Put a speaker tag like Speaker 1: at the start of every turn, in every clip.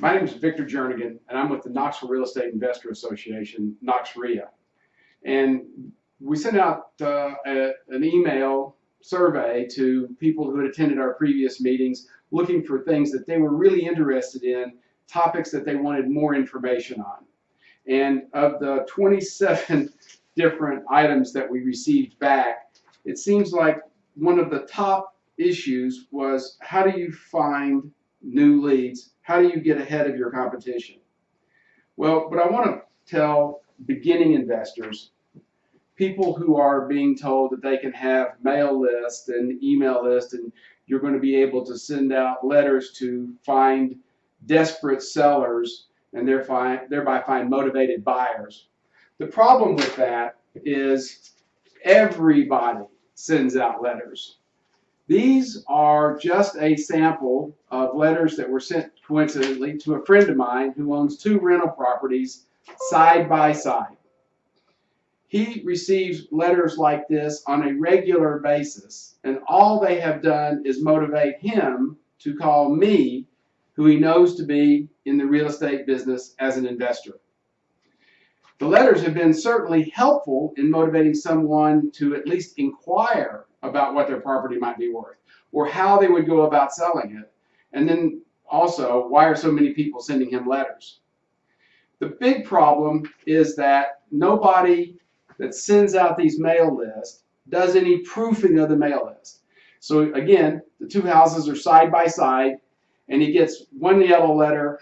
Speaker 1: My name is Victor Jernigan, and I'm with the Knoxville Real Estate Investor Association, NoxREIA. And we sent out uh, a, an email survey to people who had attended our previous meetings looking for things that they were really interested in, topics that they wanted more information on. And of the 27 different items that we received back, it seems like one of the top issues was how do you find new leads? How do you get ahead of your competition? Well, but I want to tell beginning investors, people who are being told that they can have mail list and email list and you're going to be able to send out letters to find desperate sellers and thereby, thereby find motivated buyers. The problem with that is everybody sends out letters. These are just a sample of letters that were sent coincidentally to a friend of mine who owns two rental properties side by side. He receives letters like this on a regular basis, and all they have done is motivate him to call me, who he knows to be in the real estate business as an investor. The letters have been certainly helpful in motivating someone to at least inquire about what their property might be worth or how they would go about selling it. And then also, why are so many people sending him letters? The big problem is that nobody that sends out these mail lists does any proofing of the mail list. So again, the two houses are side by side and he gets one yellow letter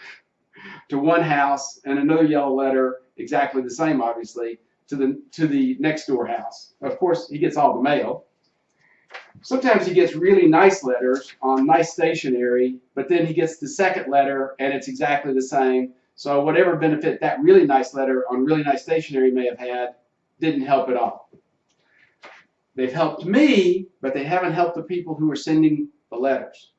Speaker 1: to one house and another yellow letter, exactly the same obviously, to the, to the next door house. Of course, he gets all the mail. Sometimes he gets really nice letters on nice stationery, but then he gets the second letter and it's exactly the same. So whatever benefit that really nice letter on really nice stationery may have had didn't help at all. They've helped me, but they haven't helped the people who are sending the letters.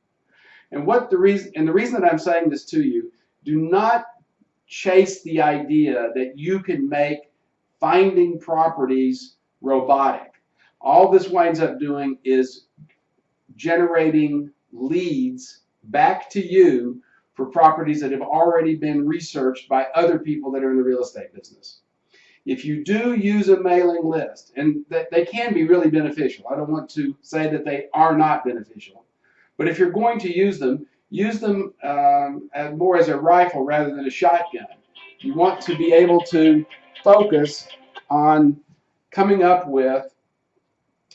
Speaker 1: And what the reason and the reason that I'm saying this to you, do not chase the idea that you can make finding properties robotic all this winds up doing is generating leads back to you for properties that have already been researched by other people that are in the real estate business. If you do use a mailing list, and they can be really beneficial, I don't want to say that they are not beneficial, but if you're going to use them, use them um, more as a rifle rather than a shotgun. You want to be able to focus on coming up with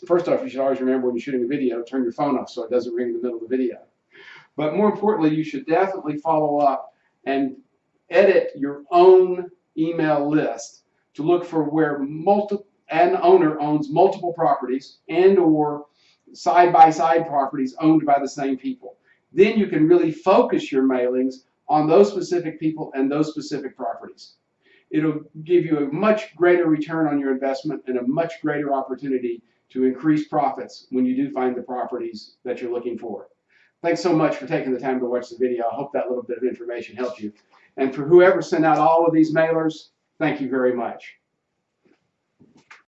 Speaker 1: first off, you should always remember when you're shooting a video, turn your phone off so it doesn't ring in the middle of the video. But more importantly, you should definitely follow up and edit your own email list to look for where multiple an owner owns multiple properties and or side-by-side -side properties owned by the same people. Then you can really focus your mailings on those specific people and those specific properties. It'll give you a much greater return on your investment and a much greater opportunity to increase profits when you do find the properties that you're looking for. Thanks so much for taking the time to watch the video. I hope that little bit of information helped you. And for whoever sent out all of these mailers, thank you very much.